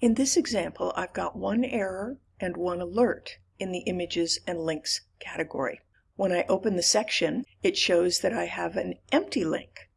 In this example, I've got one error and one alert in the Images and Links category. When I open the section, it shows that I have an empty link.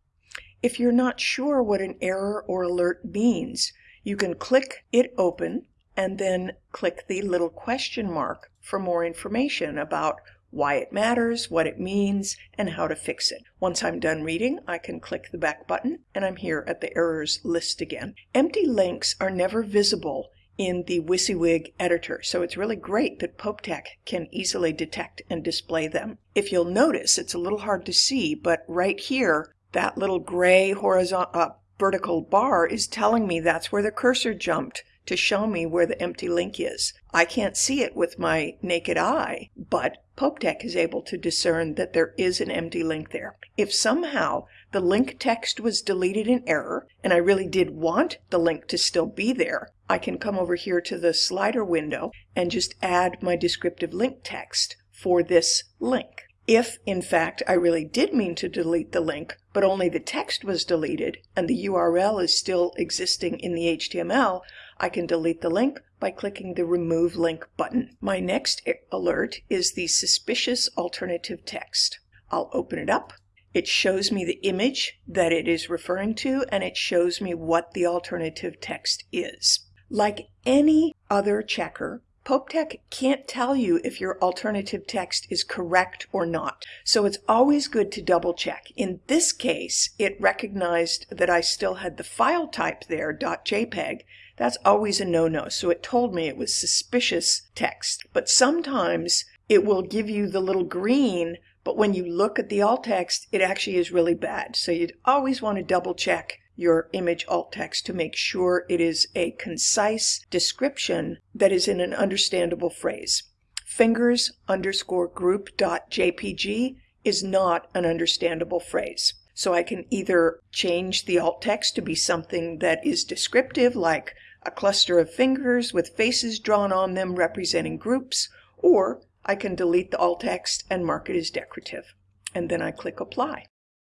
If you're not sure what an error or alert means, you can click it open and then click the little question mark for more information about why it matters, what it means, and how to fix it. Once I'm done reading, I can click the back button and I'm here at the errors list again. Empty links are never visible in the WYSIWYG editor, so it's really great that PopeTech can easily detect and display them. If you'll notice, it's a little hard to see, but right here, that little gray horizontal uh, vertical bar is telling me that's where the cursor jumped to show me where the empty link is. I can't see it with my naked eye, but PopeTech is able to discern that there is an empty link there. If somehow the link text was deleted in error, and I really did want the link to still be there, I can come over here to the slider window and just add my descriptive link text for this link. If, in fact, I really did mean to delete the link, but only the text was deleted and the URL is still existing in the HTML, I can delete the link by clicking the Remove Link button. My next alert is the suspicious alternative text. I'll open it up. It shows me the image that it is referring to and it shows me what the alternative text is. Like any other checker, PopeTech can't tell you if your alternative text is correct or not, so it's always good to double check. In this case, it recognized that I still had the file type there, .jpeg, that's always a no-no. So it told me it was suspicious text. But sometimes it will give you the little green, but when you look at the alt text, it actually is really bad. So you'd always want to double check your image alt text to make sure it is a concise description that is in an understandable phrase. Fingers underscore group dot jpg is not an understandable phrase. So I can either change the alt text to be something that is descriptive like a cluster of fingers with faces drawn on them representing groups, or I can delete the alt text and mark it as decorative. And then I click apply.